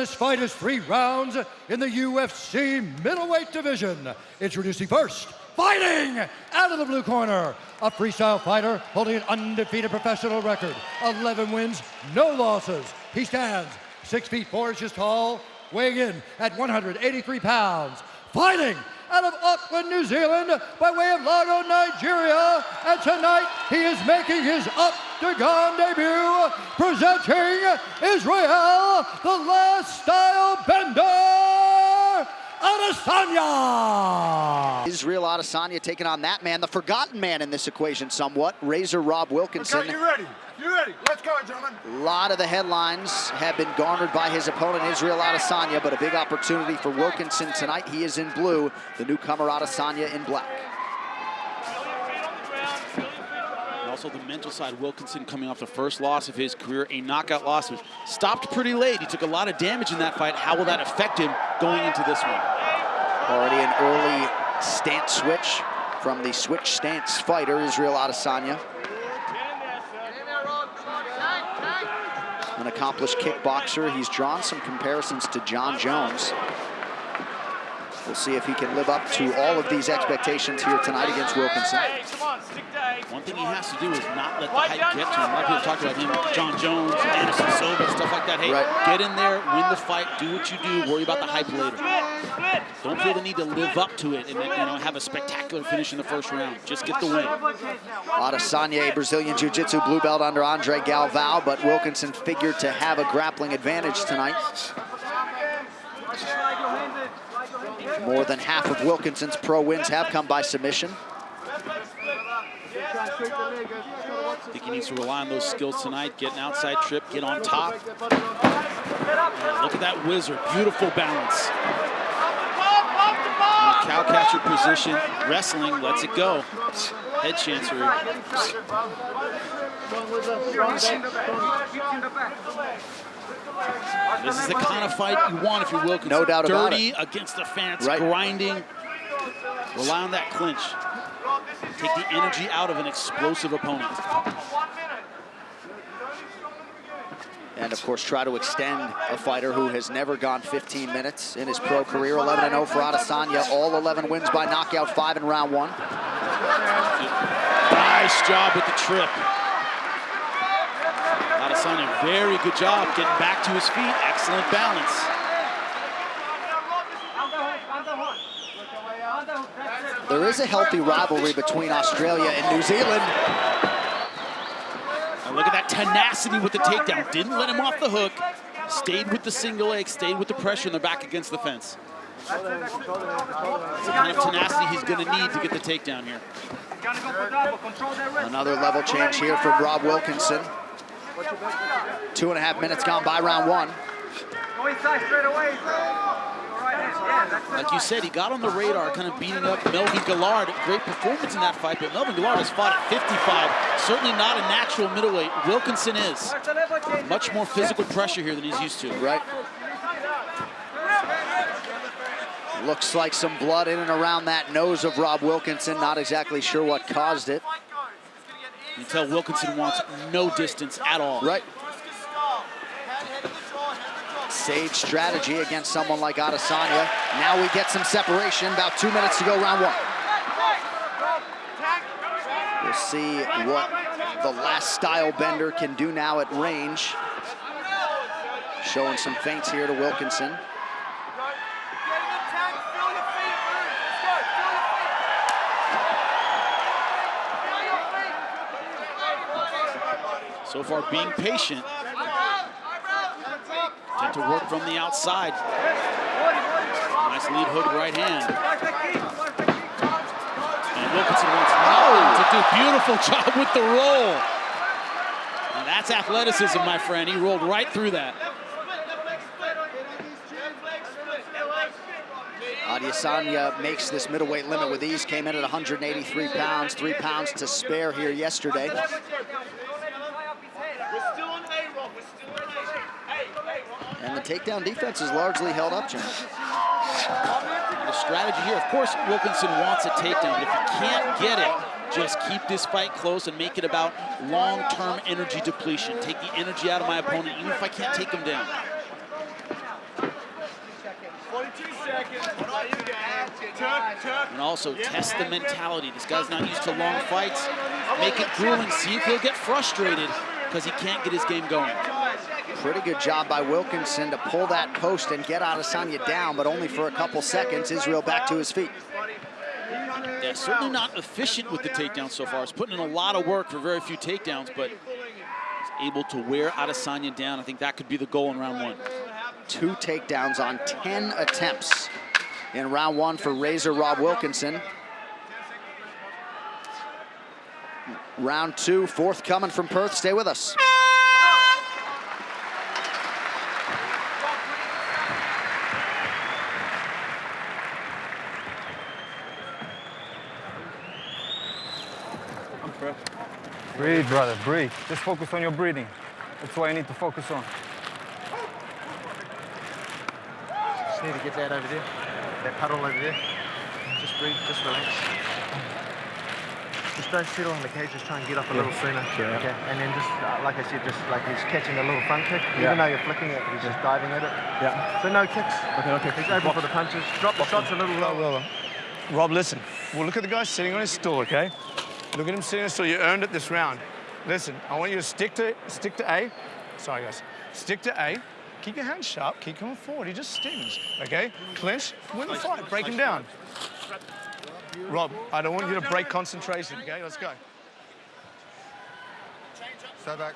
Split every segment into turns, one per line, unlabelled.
This fight is three rounds in the UFC middleweight division. Introducing first, fighting out of the blue corner, a freestyle fighter holding an undefeated professional record, 11 wins, no losses. He stands six feet four inches tall, weighing in at 183 pounds. Fighting out of Auckland, New Zealand, by way of Lagos, Nigeria. And tonight, he is making his octagon debut, presenting Israel, the last style bender, Adesanya.
Israel Adesanya taking on that man, the forgotten man in this equation somewhat, Razor Rob Wilkinson.
Okay, you ready? You ready? Let's go, gentlemen.
A lot of the headlines have been garnered by his opponent, Israel Adesanya, but a big opportunity for Wilkinson tonight. He is in blue, the newcomer Adesanya in black.
And also the mental side, Wilkinson coming off the first loss of his career, a knockout loss, was stopped pretty late. He took a lot of damage in that fight. How will that affect him going into this one?
Already an early stance switch from the switch stance fighter, Israel Adesanya. Accomplished kickboxer. He's drawn some comparisons to Jon Jones. We'll see if he can live up to all of these expectations here tonight against Wilkinson.
One thing he has to do is not let the hype get to him. A lot of people talk about him, Jon Jones, Anderson Silva, stuff like that. Hey,
Right.
get in there, win the fight, do what you do, worry about the hype later. Don't feel the need to live up to it and you know have a spectacular finish in the first round. Just get the win.
Adesanya, Brazilian Jiu-Jitsu blue belt under Andre Galvao, but Wilkinson figured to have a grappling advantage tonight. More than half of Wilkinson's pro wins have come by submission.
I think he needs to rely on those skills tonight. Get an outside trip, get on top. And look at that wizard, beautiful balance. Cow catcher position, wrestling, lets it go. Head chancery. This is the kind of fight you want if you will.
No doubt about it.
Dirty against the fence,
Right.
grinding. Rely on that clinch. Take the energy out of an explosive opponent.
And of course, try to extend a fighter who has never gone 15 minutes in his pro career. 11-0 for Adesanya. All 11 wins by knockout, five in round one.
Nice job with the trip. Adesanya, very good job getting back to his feet. Excellent balance.
There is a healthy rivalry between Australia and New Zealand.
And look at that tenacity with the takedown. Didn't let him off the hook. Stayed with the single leg, stayed with the pressure and they're back against the fence. It's the kind of tenacity he's going to need to get the takedown here.
Another level change here from Rob Wilkinson. Two and a half minutes gone by round one.
Go inside straight away. All right, yeah, that's
Like you said, he got on the radar, kind of beating up Melvin Guillard. Great performance in that fight, but Melvin Guillard has fought at 55. Certainly not a natural middleweight. Wilkinson is. Much more physical pressure here than he's used to.
Right. Looks like some blood in and around that nose of Rob Wilkinson. Not exactly sure what caused it.
You can tell Wilkinson wants no distance at all.
Right. Sage strategy against someone like Adesanya. Now we get some separation. About two minutes to go, round one. We'll see what the last style bender can do now at range. Showing some feints here to Wilkinson.
So far, being patient. To work from the outside. Nice lead hook right hand. And Wilkinson wants to do. Beautiful job with the roll. And that's athleticism, my friend. He rolled right through that.
Adesanya makes this middleweight limit with ease. Came in at 183 pounds, three pounds to spare here yesterday. the takedown defense is largely held up, Jon.
The strategy here, of course, Wilkinson wants a takedown, but if he can't get it, just keep this fight close and make it about long-term energy depletion. Take the energy out of my opponent, even if I can't take him down. 42 seconds. And also test the mentality. This guy's not used to long fights. Make it grueling. See if he'll get frustrated because he can't get his game going.
Pretty good job by Wilkinson to pull that post and get Adesanya down, but only for a couple seconds. Israel back to his feet.
Yeah, certainly not efficient with the takedowns so far. He's putting in a lot of work for very few takedowns, but he's able to wear Adesanya down. I think that could be the goal in round one.
Two takedowns on 10 attempts in round one for Razor Rob Wilkinson. Round two, forthcoming from Perth. Stay with us.
Breathe, brother, breathe. Just focus on your breathing. That's what I need to focus on.
Just need to get that over there, that puddle over there. Just breathe, just relax. Just don't settle on the cage, just try and get up a little sooner.
Sure.
Okay, and then just, uh, like I said, just like he's catching a little front kick.
Yeah.
Even though you're flicking it, he's just diving at it.
Yeah.
So no kicks.
Okay, okay.
He's open for the punches. Drop the shots a little lower.
Rob, listen. Well, look at the guy sitting on his stool, okay? Look at him on. You earned it this round. Listen, I want you to stick to stick to A. Sorry, guys. Stick to A. Keep your hands sharp. Keep coming forward. He just stings, okay? Clinch, win the fight. Break him down. Rob, I don't want you to break concentration, okay? Let's go.
Stay back.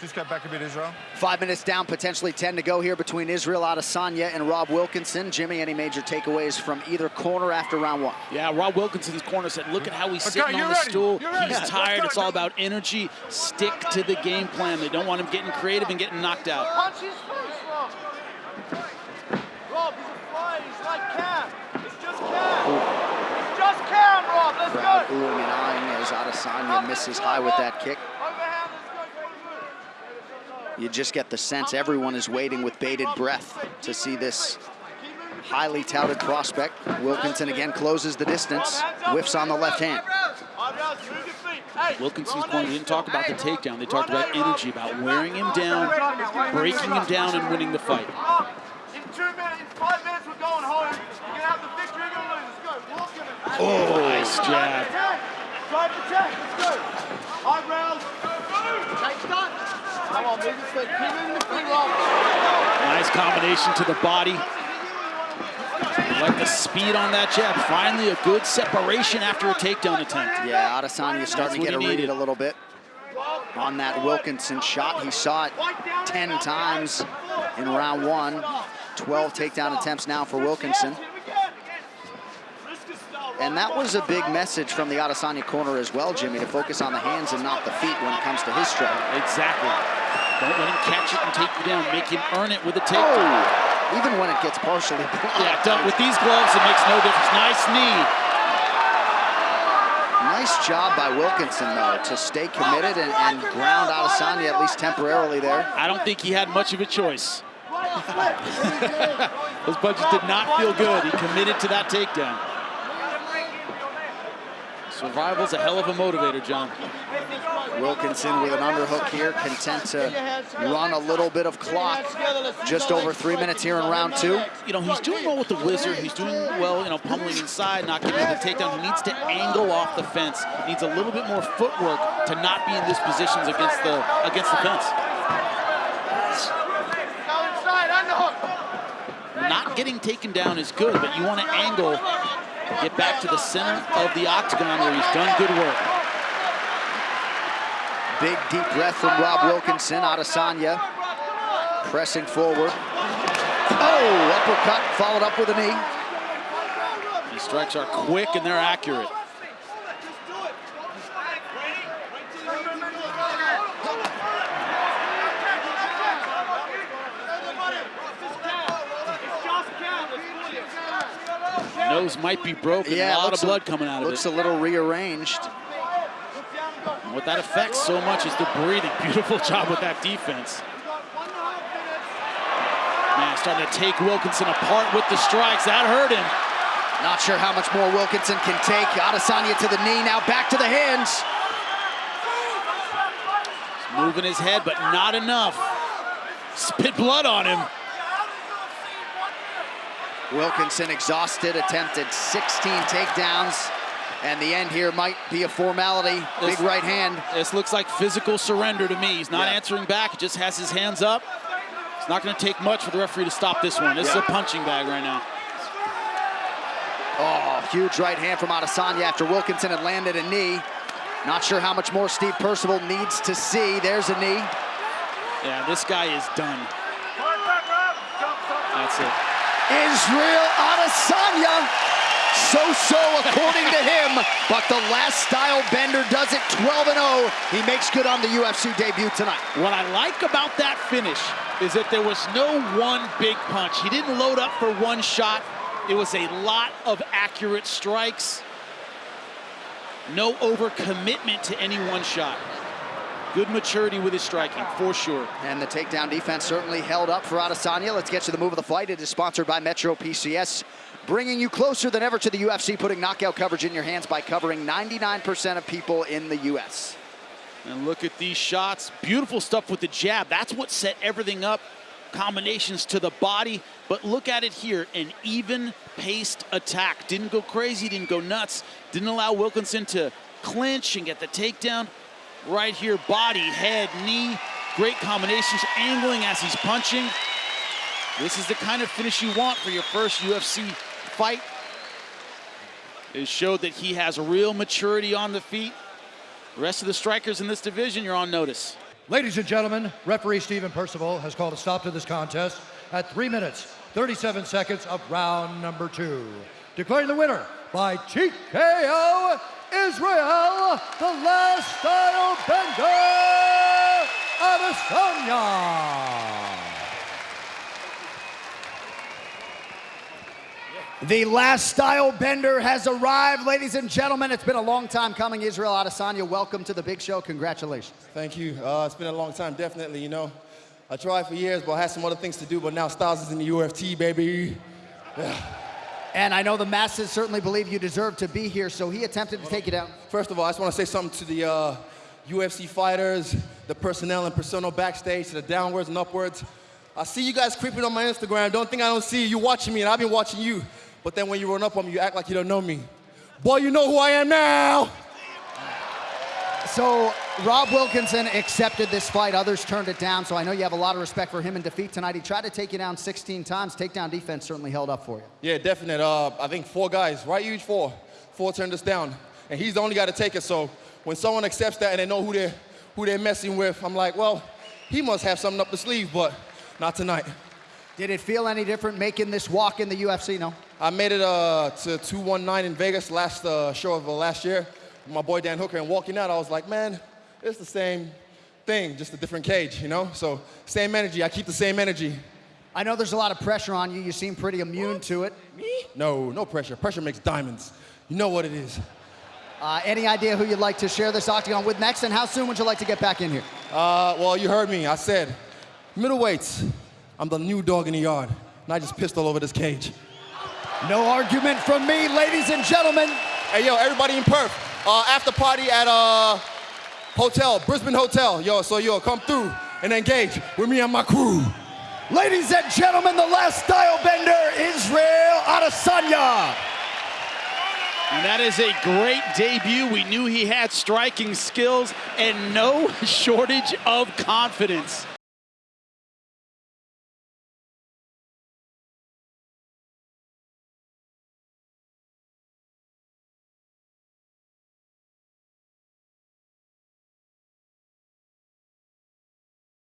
Just go back a bit, Israel.
Five minutes down, potentially 10 to go here between Israel Adesanya and Rob Wilkinson. Jimmy, any major takeaways from either corner after round one?
Yeah, Rob Wilkinson's corner said, look at how he's
Okay,
sitting on
you're
the
ready.
stool. He's
Let's
tired. It's all about energy. Stick to the game plan. They don't want him getting creative and getting knocked out.
Punch his face, Rob. Rob, he's a fly. He's like Cam. It's just Cam. It's just Cam, Rob. Let's
Crowd
go.
oohing and eyeing as Adesanya misses high with that kick.
Overhand, let's go. Go, go.
You just get the sense everyone is waiting with bated breath to see this highly touted prospect. Wilkinson again closes the distance, whiffs on the left hand.
Eyebrows, move your feet. Hey,
Wilkinson's corner they didn't talk about the takedown. They talked about energy, about wearing him down, breaking him down, and winning the fight.
In two minutes, five minutes, we're going home. You're gonna have the victory. You're gonna lose. Let's go. Walk.
Oh, nice jab.
Attack. Drive attack. Let's go. Eyebrows. Take touch. Come on, move your feet. Keep moving the feet, Rob.
Nice combination to the body. Like the speed on that jab. Finally, a good separation after a takedown attempt.
Yeah, Adesanya starting to get
he
a read
needed.
a little bit on that Wilkinson shot. He saw it 10 times in round one. 12 takedown attempts now for Wilkinson. And that was a big message from the Adesanya corner as well, Jimmy, to focus on the hands and not the feet when it comes to his strike.
Exactly. Don't let him catch it and take you down. Make him earn it with a takedown.
Oh, even when it gets partially blocked.
Yeah, done. with these gloves, it makes no difference. Nice knee.
Nice job by Wilkinson, though, to stay committed and, and ground Adesanya at least temporarily there.
I don't think he had much of a choice. Those punches did not feel good. He committed to that takedown. Survival's a hell of a motivator, Jon.
Wilkinson with an underhook here, content to run a little bit of clock. Just over three minutes here in round two.
You know, he's doing well with the wizard. He's doing well, you know, pummeling inside, not giving the takedown. He needs to angle off the fence. Needs a little bit more footwork to not be in these positions against the against the fence.
Go inside, underhook.
Not getting taken down is good, but you want to angle, get back to the center of the octagon where he's done good work.
Big deep breath from Rob Wilkinson. Adesanya pressing forward. Oh, uppercut followed up with a knee.
These strikes are quick and they're accurate. Nose might be broken.
Yeah,
a lot of blood coming out of it.
Looks a little rearranged.
And What that affects so much is the breathing. Beautiful job with that defense. Man, starting to take Wilkinson apart with the strikes. That hurt him.
Not sure how much more Wilkinson can take. Adesanya to the knee, now back to the hands.
Moving his head, but not enough. Spit blood on him.
Wilkinson exhausted, attempted 16 takedowns. And the end here might be a formality. Big right hand.
This looks like physical surrender to me. He's not
Yeah.
answering back. He just has his hands up. It's not going to take much for the referee to stop this one. This is a punching bag right now.
Oh, huge right hand from Adesanya after Wilkinson had landed a knee. Not sure how much more Steve Percival needs to see. There's a knee.
Yeah, this guy is done. That's it.
Israel Adesanya. So-so according to him, but the last style bender does it 12-0. He makes good on the UFC debut tonight.
What I like about that finish is that there was no one big punch. He didn't load up for one shot. It was a lot of accurate strikes. No overcommitment to any one shot. Good maturity with his striking, for sure.
And the takedown defense certainly held up for Adesanya. Let's get to the move of the fight. It is sponsored by Metro PCS, bringing you closer than ever to the UFC, putting knockout coverage in your hands by covering 99% of people in the U.S.
And look at these shots. Beautiful stuff with the jab. That's what set everything up. Combinations to the body. But look at it here. An even paced attack. Didn't go crazy, didn't go nuts. Didn't allow Wilkinson to clinch and get the takedown. Right here, body, head, knee. Great combinations. Angling as he's punching. This is the kind of finish you want for your first UFC fight. It showed that he has real maturity on the feet. The rest of the strikers in this division, you're on notice.
Ladies and gentlemen, referee Stephen Percival has called a stop to this contest at 3 minutes, 37 seconds of round number two. Declaring the winner by TKO, Israel, the last style bender, Adesanya.
The last style bender has arrived, ladies and gentlemen. It's been a long time coming. Israel Adesanya, welcome to the big show. Congratulations.
Thank you. Uh, it's been a long time, definitely, you know. I tried for years, but I had some other things to do, but now Styles is in the UFC, baby.
And I know the masses certainly believe you deserve to be here, so he attempted to take you down.
First of all, I just want to say something to the uh, UFC fighters, the personnel and personnel backstage, to the downwards and upwards. I see you guys creeping on my Instagram. Don't think I don't see you. You're watching me, and I've been watching you. But then when you run up on me, you act like you don't know me. Boy, you know who I am now.
So Rob Wilkinson accepted this fight. Others turned it down, so I know you have a lot of respect for him in defeat tonight. He tried to take you down 16 times. Takedown defense certainly held up for you.
Yeah, definite. Uh, I think four guys, right? Huge four. Four turned us down, and he's the only guy to take it. So when someone accepts that and they know who they're who they're messing with, I'm like, well, he must have something up the sleeve, but not tonight.
Did it feel any different making this walk in the UFC? No.
I made it uh, to 219 in Vegas last uh, show of uh, last year. with My boy Dan Hooker, and walking out, I was like, man, it's the same thing, just a different cage, you know? So same energy. I keep the same energy.
I know there's a lot of pressure on you. You seem pretty immune to it.
Me? No, no pressure. Pressure makes diamonds. You know what it is.
Uh, any idea who you'd like to share this octagon with next, and how soon would you like to get back in here?
Uh, well, you heard me. I said, middleweights. I'm the new dog in the yard, and I just pissed all over this cage.
No argument from me, ladies and gentlemen.
Hey, yo, everybody in Perth, uh, after party at uh, hotel, Brisbane Hotel. Yo, so yo, come through and engage with me and my crew.
Ladies and gentlemen, the last style bender, Israel Adesanya.
And that is a great debut. We knew he had striking skills and no shortage of confidence.